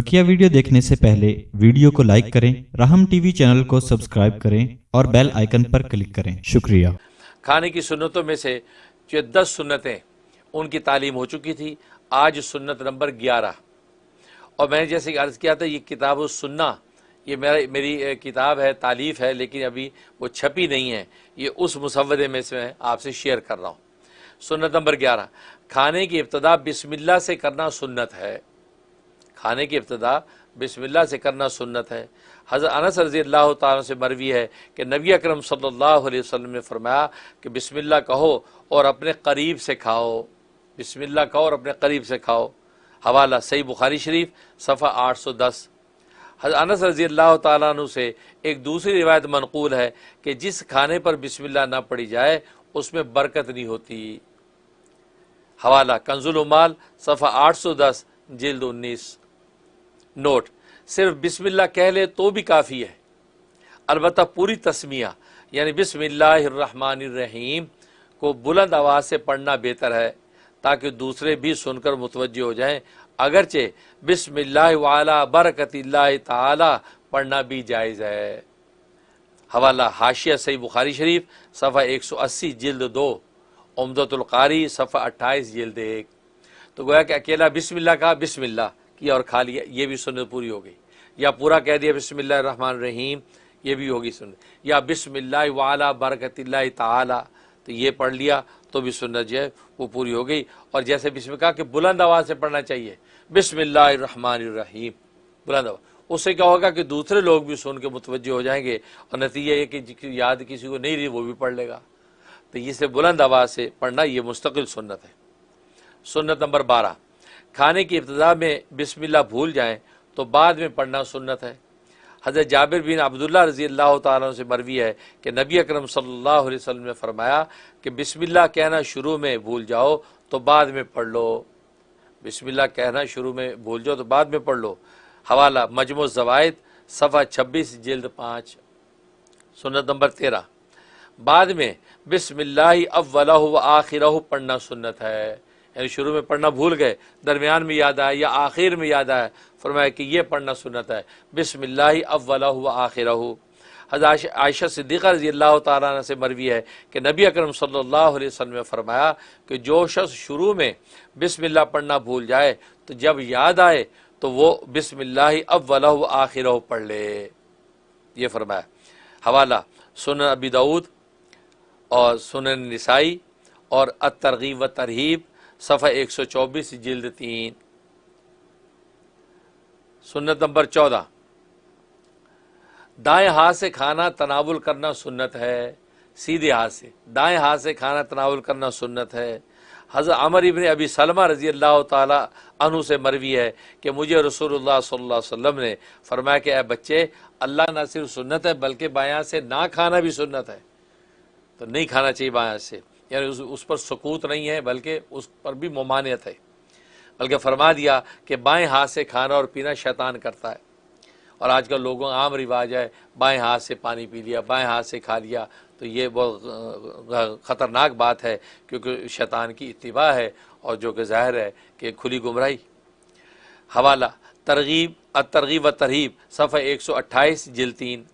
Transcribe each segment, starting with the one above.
بکیا video دیکھنے سے پہلے ویڈیو کو لائک کریں، رحم ٹی وی چینل کو سبسکرائب کریں اور بیل آئیکن پر کلک کریں۔ شکریہ۔ کھانے کی سنتوں میں سے جو دس سنتیں ان کی تعلیم ہو چکی تھی، آج سنت نمبر گیارہ۔ اور میں نے جیسے کہ عرض کیا تھا، یہ کتاب سننا یہ میرا، میری کتاب ہے تعلیف ہے، لیکن ابھی وہ چھپی نہیں ہے۔ یہ اس مسودے میں سے میں آپ سے شیئر کر رہا ہوں۔ سنت نمبر گیارہ۔ کھانے کی ابتدا بسم اللہ سے کرنا سنت ہے۔ کھانے کی ابتدا بسم اللہ سے کرنا سنت ہے۔ حضرت انس رضی اللہ تعالیٰ سے مروی ہے کہ نبی اکرم صلی اللہ علیہ وسلم نے فرمایا کہ بسم اللہ کہو اور اپنے قریب سے کھاؤ۔ بسم اللہ کہو اور اپنے قریب سے کھاؤ۔ حوالہ صحیح بخاری شریف صفحہ آٹھ سو دس۔ حضرت انس رضی اللہ تعالیٰ عنہ سے ایک دوسری روایت منقول ہے کہ جس کھانے پر بسم اللہ نہ پڑی جائے، اس میں برکت نہیں ہوتی۔ حوالہ کنز المال صفحہ آٹھ سو دس، جلد انیس۔ نوٹ۔ صرف بسم اللہ کہہ لے تو بھی کافی ہے۔ البتہ پوری تسمیہ یعنی بسم اللہ الرحمن الرحیم کو بلند آواز سے پڑھنا بہتر ہے تاکہ دوسرے بھی سن کر متوجہ ہو جائیں۔ اگرچہ بسم اللہ وعلا برکت اللہ تعالی پڑھنا بھی جائز ہے۔ حوالہ حاشیہ صحیح بخاری شریف، صفحہ ایک سو اسی، جلد دو۔ عمدت القاری، صفحہ اٹھائیس، جلد ایک۔ تو گویا کہ اکیلا بسم اللہ کا بسم اللہ۔ کیا اور کھا لیا یہ بھی سنت پوری ہو گئی۔ یا پورا کہہ دیا، بسم اللہ الرحمن الرحیم، یہ بھی ہوگی سنت۔ یا بسم اللہ وعلا برکت اللہ تعالی، تو یہ پڑھ لیا تو بھی سنت جو ہے، وہ پوری ہو گئی۔ اور جیسے بسم کہا کہ بلند آواز سے پڑھنا چاہیے۔ بسم اللہ الرحمن الرحیم، بلند آواز۔ اس سے کیا ہوگا کہ دوسرے لوگ بھی سن کے متوجہ ہو جائیں گے۔ اور نتیجہ یہ کہ یاد کسی کو نہیں رہی، وہ بھی پڑھ لے گا۔ تو اسے بلند آواز سے پڑھنا، یہ مستقل سنت ہے۔ سنت نمبر بارہ۔ کھانے کی ابتدا میں بسم اللہ بھول جائیں تو بعد میں پڑھنا سنت ہے۔ حضرت جابر بن عبداللہ رضی اللہ تعالیٰ سے مروی ہے کہ نبی اکرم صلی اللہ علیہ وسلم نے فرمایا کہ بسم اللہ کہنا شروع میں بھول جاؤ تو بعد میں پڑھ لو۔ بسم اللہ کہنا شروع میں بھول جاؤ تو بعد میں پڑھ لو۔ حوالہ مجموع زوائد صفحہ چھبیس جلد پانچ، سنت نمبر تیرہ۔ بعد میں بسم اللہ اولہ و آخرہ پڑھنا سنت ہے۔ یعنی شروع میں پڑھنا بھول گئے، درمیان میں یاد آئے یا آخر میں یاد آئے، فرمایا کہ یہ پڑھنا سنت ہے۔ بسم اللہ اولہ و آخرہ۔ حضرت عائشہ صدیقہ رضی اللہ تعالیٰ عنہ سے مروی ہے کہ نبی اکرم صلی اللہ علیہ وسلم نے فرمایا کہ جو شخص شروع میں بسم اللہ پڑھنا بھول جائے، تو جب یاد آئے تو وہ بسم اللہ اولہ و آخرہ پڑھ لے۔ یہ فرمایا۔ حوالہ، سنن ابی دعود اور سنن نسائی اور الترغیب و ترہیب صفحہ ایک سو چوبیس، جلد تین۔ سنت نمبر چودہ۔ دائیں ہاتھ سے کھانا تناول کرنا سنت ہے، سیدھے ہاتھ سے۔ دائیں ہاتھ سے کھانا تناول کرنا سنت ہے۔ حضرت عمر ابن ابی سلمہ رضی اللہ تعالی عنہ سے مروی ہے کہ مجھے رسول اللہ صلی اللہ علیہ وسلم نے فرمایا کہ اے بچے، اللہ نہ صرف سنت ہے، بلکہ بایاں سے نہ کھانا بھی سنت ہے۔ تو نہیں کھانا چاہیے بایاں سے۔ یعنی اس پر سکوت نہیں ہے، بلکہ اس پر بھی ممانعت ہے۔ بلکہ فرما دیا کہ بائیں ہاتھ سے کھانا اور پینا شیطان کرتا ہے۔ اور آج کل لوگوں عام رواج ہے، بائیں ہاتھ سے پانی پی لیا، بائیں ہاتھ سے کھا لیا۔ تو یہ بہت خطرناک بات ہے، کیونکہ شیطان کی اتباع ہے اور جو کہ ظاہر ہے کہ کھلی گمراہی۔ حوالہ، ترغیب ترغیب و ترغیب صفحہ ایک سو اٹھائیس جلتین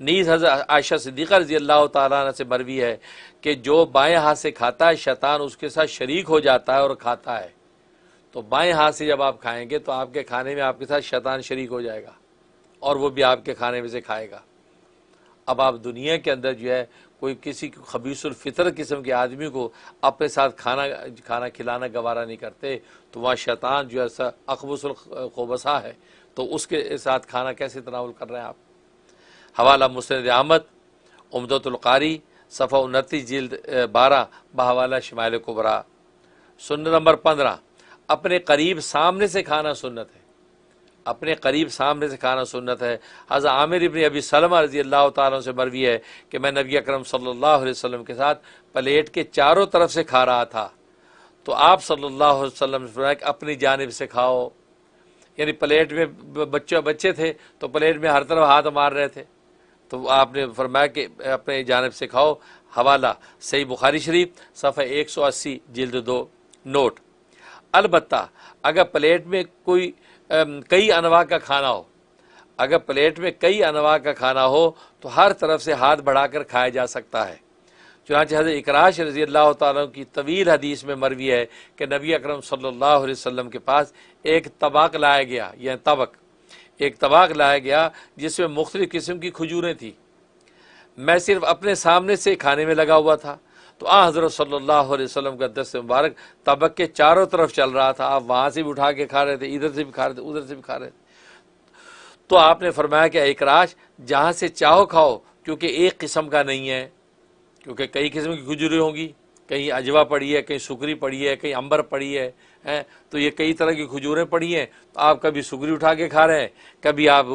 نیز حضرت عائشہ صدیقہ رضی اللہ تعالیٰ عنہ سے مروی ہے کہ جو بائیں ہاتھ سے کھاتا ہے، شیطان اس کے ساتھ شریک ہو جاتا ہے اور کھاتا ہے۔ تو بائیں ہاتھ سے جب آپ کھائیں گے تو آپ کے کھانے میں آپ کے ساتھ شیطان شریک ہو جائے گا اور وہ بھی آپ کے کھانے میں سے کھائے گا۔ اب آپ دنیا کے اندر جو ہے کوئی کسی خبیص الفطر قسم کے آدمی کو اپنے ساتھ کھانا کھانا کھلانا گوارا نہیں کرتے تو وہاں شیطان جو ہے اقبص القوبصہ ہے۔ تو اس کے ساتھ کھانا کیسے تناول کر رہے ہیں آپ؟ حوالہ مسند احمد امدت القاری، صفحہ انتی جلد بارہ، بحوالہ شمال کبرا۔ سنت نمبر پندرہ، اپنے قریب سامنے سے کھانا سنت ہے۔ اپنے قریب سامنے سے کھانا سنت ہے۔ حضرت عامر ابن ابی سلمہ رضی اللہ تعالیٰ سے مروی ہے کہ میں نبی اکرم صلی اللہ علیہ وسلم کے ساتھ پلیٹ کے چاروں طرف سے کھا رہا تھا۔ تو آپ صلی اللہ علیہ وسلم نے کہ اپنی جانب سے کھاؤ۔ یعنی پلیٹ میں بچے بچے تھے تو پلیٹ میں ہر طرف ہاتھ مار رہے تھے۔ تو آپ نے فرمایا کہ اپنے جانب سے کھاؤ۔ حوالہ، صحیح بخاری شریف، صفحہ ایک سو اسی، جلد دو، نوٹ۔ البتہ، اگر پلیٹ میں کوئی کئی انواع کا کھانا ہو، اگر پلیٹ میں کئی انواع کا کھانا ہو، تو ہر طرف سے ہاتھ بڑھا کر کھایا جا سکتا ہے۔ چنانچہ حضرت اکراش رضی اللہ تعالیٰ کی طویل حدیث میں مروی ہے کہ نبی اکرم صلی اللہ علیہ وسلم کے پاس ایک طبق لایا گیا یا طبق۔ ایک طبق لایا گیا جس میں مختلف قسم کی کھجوریں تھیں۔ میں صرف اپنے سامنے سے کھانے میں لگا ہوا تھا۔ تو آ حضرت صلی اللہ علیہ وسلم کا دست مبارک طبق کے چاروں طرف چل رہا تھا۔ آپ وہاں سے بھی اٹھا کے کھا رہے تھے، ادھر سے بھی کھا رہے تھے، ادھر سے بھی کھا رہے تھے۔ تو آپ نے فرمایا کہ اکراش جہاں سے چاہو کھاؤ، کیونکہ ایک قسم کا نہیں ہے۔ کیونکہ کئی قسم کی کھجوریں ہوں گی، کہیں اجوا پڑی ہے، کہیں سکری پڑی ہے، کہیں امبر پڑی ہے۔ ہیں، تو یہ کئی طرح کی کھجوریں پڑی ہیں۔ تو آپ کبھی سکری اٹھا کے کھا رہے ہیں، کبھی آپ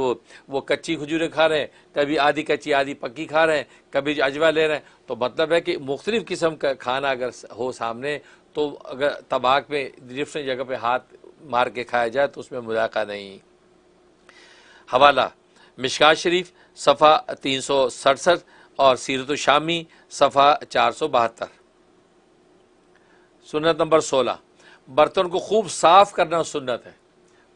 وہ کچی کھجوریں کھا رہے ہیں، کبھی آدھی کچی آدھی پکی کھا رہے ہیں، کبھی اجوا لے رہے ہیں۔ تو مطلب ہے کہ مختلف قسم کا کھانا اگر ہو سامنے، تو اگر طباق میں ڈفرینٹ جگہ پہ ہاتھ مار کے کھایا جائے تو اس میں مذاکرہ نہیں۔ حوالہ، مشکات شریف، صفحہ تین سو سڑسٹھ اور سیرت و شامی صفحہ چار سو بہتر۔ سنت نمبر سولہ۔ برتن کو خوب صاف کرنا سنت ہے۔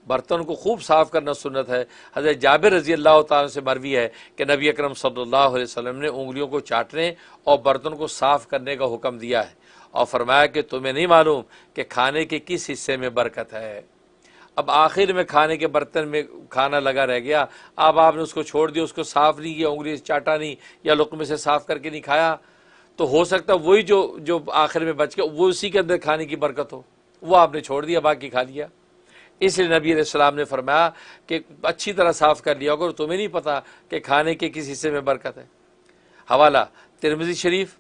برتن کو خوب صاف کرنا سنت ہے۔ حضرت جابر رضی اللہ تعالیٰ سے مروی ہے کہ نبی اکرم صلی اللہ علیہ وسلم نے انگلیوں کو چاٹنے اور برتن کو صاف کرنے کا حکم دیا ہے اور فرمایا کہ تمہیں نہیں معلوم کہ کھانے کے کس حصے میں برکت ہے۔ اب آخر میں کھانے کے برتن میں کھانا لگا رہ گیا۔ اب آپ نے اس کو چھوڑ دیا، اس کو صاف نہیں کیا انگلی سے چاٹا نہیں یا لقمے سے صاف کر کے نہیں کھایا۔ تو ہو سکتا وہی جو جو آخر میں بچ گیا، وہ اسی کے اندر کھانے کی برکت ہو۔ وہ آپ نے چھوڑ دیا، باقی کھا لیا۔ اس لیے نبی علیہ السلام نے فرمایا کہ اچھی طرح صاف کر لیا۔ اگر تمہیں نہیں پتا کہ کھانے کے کس حصے میں برکت ہے۔ حوالہ ترمزی شریف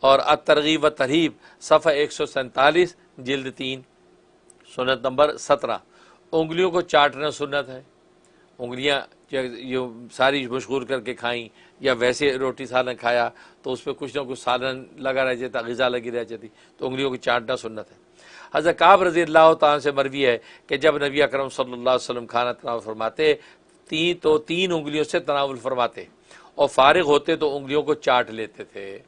اور ترغیب و ترغیب صفحہ ایک سو سینتالیس، جلد تین، سنت نمبر سترہ۔ انگلیوں کو چاٹنا سنت ہے۔ انگلیاں جو ساری مشغول کر کے کھائیں یا ویسے روٹی سالن کھایا تو اس پہ کچھ نہ کچھ سالن لگا رہ جاتا، غذا لگی رہ جاتی۔ تو انگلیوں کو چاٹنا سنت ہے۔ حضرت کعب رضی اللہ تعالیٰ سے مروی ہے کہ جب نبی اکرم صلی اللہ علیہ وسلم کھانا تناول فرماتے تین تو تین انگلیوں سے تناول فرماتے اور فارغ ہوتے تو انگلیوں کو چاٹ لیتے تھے۔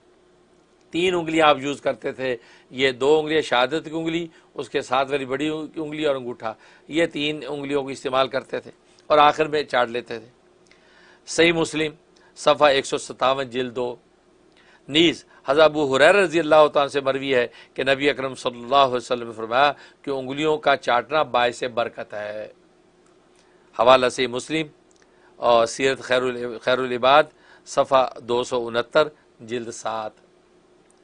تین انگلیاں آپ یوز کرتے تھے، یہ دو انگلیاں شہادت کی انگلی، اس کے ساتھ والی بڑی انگلی اور انگوٹھا، یہ تین انگلیوں کو استعمال کرتے تھے اور آخر میں چاٹ لیتے تھے۔ صحیح مسلم، صفحہ ایک سو ستاون جلد دو۔ نیز حضرت ابو حریر رضی اللہ تعالیٰ سے مروی ہے کہ نبی اکرم صلی اللہ علیہ وسلم نے فرمایا کہ انگلیوں کا چاٹنا باعث برکت ہے۔ حوالہ سے مسلم اور سیرت خیر خیر العباد صفحہ دو سو انہتر، جلد سات۔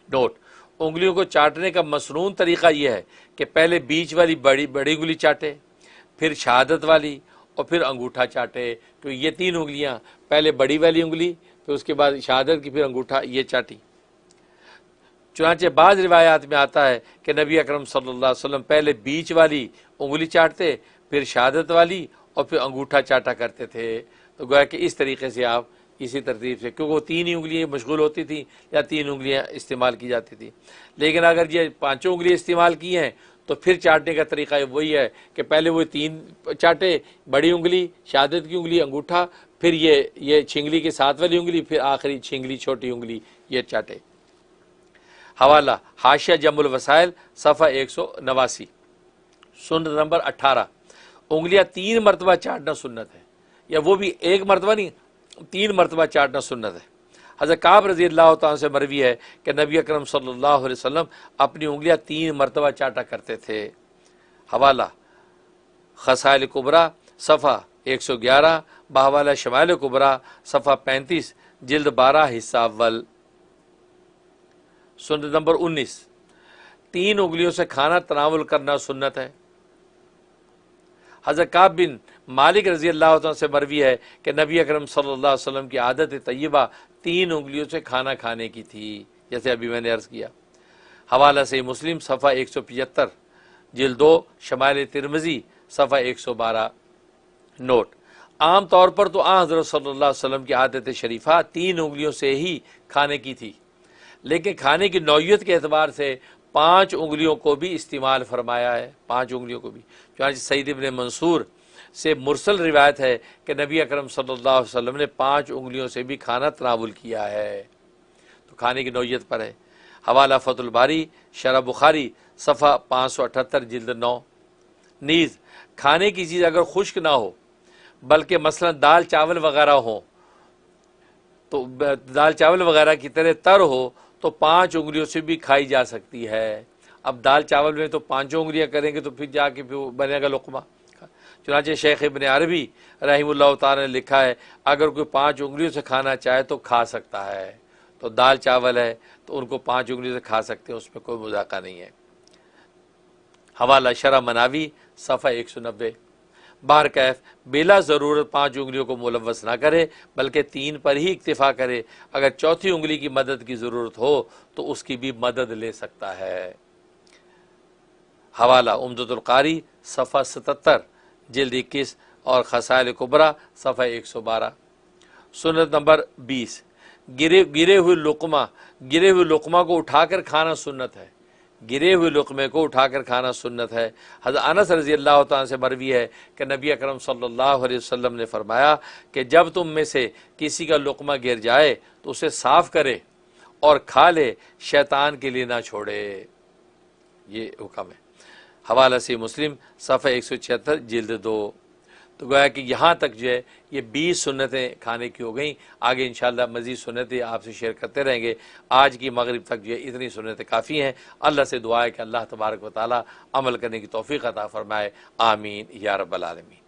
نوٹ، انگلیوں کو چاٹنے کا مصنون طریقہ یہ ہے کہ پہلے بیچ والی بڑی بڑی انگلی چاٹے، پھر شہادت والی اور پھر انگوٹھا چاٹے۔ تو یہ تین انگلیاں، پہلے بڑی والی انگلی پھر اس کے بعد شہادت کی پھر انگوٹھا یہ چاٹی۔ چنانچہ بعض روایات میں آتا ہے کہ نبی اکرم صلی اللہ علیہ وسلم پہلے بیچ والی انگلی چاٹتے، پھر شہادت والی اور پھر انگوٹھا چاٹا کرتے تھے۔ تو گویا کہ اس طریقے سے آپ اسی ترتیب سے، کیونکہ وہ تین ہی انگلیاں مشغول ہوتی تھیں یا تین انگلیاں استعمال کی جاتی تھیں۔ لیکن اگر یہ پانچوں انگلیاں استعمال کی ہیں، تو پھر چاٹنے کا طریقہ وہی ہے کہ پہلے وہ تین چاٹے، بڑی انگلی، شہادت کی انگلی، انگوٹھا پھر یہ یہ چھنگلی کے ساتھ والی انگلی، پھر آخری چھنگلی چھوٹی انگلی، یہ چاٹے۔ حوالہ، حاشیہ جم الوسائل، صفحہ ایک سو نواسی۔ سنت نمبر اٹھارہ۔ انگلیاں تین مرتبہ چاٹنا سنت ہے۔ یا وہ بھی ایک مرتبہ نہیں، تین مرتبہ چاٹنا سنت ہے۔ حضرت کعب رضی اللہ تعالیٰ سے مروی ہے کہ نبی اکرم صلی اللہ علیہ وسلم اپنی انگلیاں تین مرتبہ چاٹا کرتے تھے۔ حوالہ، خسائل قبرا صفحہ ایک سو گیارہ بحوالہ شمائل قبرا صفحہ پینتیس، جلد بارہ، حصہ اول۔ سنت نمبر انیس۔ تین انگلیوں سے کھانا تناول کرنا سنت ہے۔ حضرت کعب بن مالک رضی اللہ عنہ سے مروی ہے کہ نبی اکرم صلی اللہ علیہ وسلم کی عادت طیبہ تین انگلیوں سے کھانا کھانے کی تھی، جیسے ابھی میں نے عرض کیا۔ حوالہ سے مسلم، صفحہ ایک سو پچہتر جلدو شمال ترمزی صفحہ ایک سو بارہ۔ نوٹ۔ عام طور پر تو آ حضرت صلی اللہ علیہ وسلم کی عادت شریفہ تین انگلیوں سے ہی کھانے کی تھی۔ لیکن کھانے کی نوعیت کے اعتبار سے پانچ انگلیوں کو بھی استعمال فرمایا ہے۔ پانچ انگلیوں کو بھی۔ چنانچہ سعید ابن منصور سے مرسل روایت ہے کہ نبی اکرم صلی اللہ علیہ وسلم نے پانچ انگلیوں سے بھی کھانا تناول کیا ہے۔ تو کھانے کی نوعیت پر ہے۔ حوالہ فت الباری، شرح بخاری، صفحہ پانچ سو اٹھتر، جلد نو۔ نیز، کھانے کی چیز اگر خشک نہ ہو بلکہ مثلا دال چاول وغیرہ ہو، تو دال چاول وغیرہ کی طرح تر ہو تو پانچ انگلیوں سے بھی کھائی جا سکتی ہے۔ اب دال چاول میں تو پانچوں انگلیاں کریں گے تو پھر جا کے پھر بنے گا لقمہ۔ چنانچہ شیخ ابن عربی رحم اللہ تعالی نے لکھا ہے، اگر کوئی پانچ انگلیوں سے کھانا چاہے تو کھا سکتا ہے۔ تو دال چاول ہے تو ان کو پانچ انگلیوں سے کھا سکتے ہیں، اس میں کوئی مذاقہ نہیں ہے۔ حوالہ شرح مناوی، صفحہ ایک سو نبے۔ بار کیف بلا ضرورت پانچ انگلیوں کو ملوث نہ کرے، بلکہ تین پر ہی اکتفا کرے۔ اگر چوتھی انگلی کی مدد کی ضرورت ہو، تو اس کی بھی مدد لے سکتا ہے۔ حوالہ امدد القاری، صفحہ ستتر، جلد اکیس اور خسائل قبرا صفحہ ایک سو بارہ۔ سنت نمبر بیس، گرے گرے ہوئے لقمہ، گرے ہوئے لقمہ کو اٹھا کر کھانا سنت ہے۔ گرے ہوئے لقمے کو اٹھا کر کھانا سنت ہے۔ حضرت انس رضی اللہ تعالیٰ سے مروی ہے کہ نبی اکرم صلی اللہ علیہ وسلم نے فرمایا کہ جب تم میں سے کسی کا لقمہ گر جائے تو اسے صاف کرے اور کھا لے، شیطان کے لیے نہ چھوڑے۔ یہ حکم ہے۔ حوالہ سے مسلم، صفحہ ایک سو چھہتر، جلد دو۔ تو گویا کہ یہاں تک جو ہے یہ بیس سنتیں کھانے کی ہو گئیں۔ آگے انشاءاللہ مزید سنتیں آپ سے شیئر کرتے رہیں گے۔ آج کی مغرب تک جو ہے اتنی سنتیں کافی ہیں۔ اللہ سے دعا ہے کہ اللہ تبارک و تعالی عمل کرنے کی توفیق عطا فرمائے۔ آمین۔ یا رب العالمین۔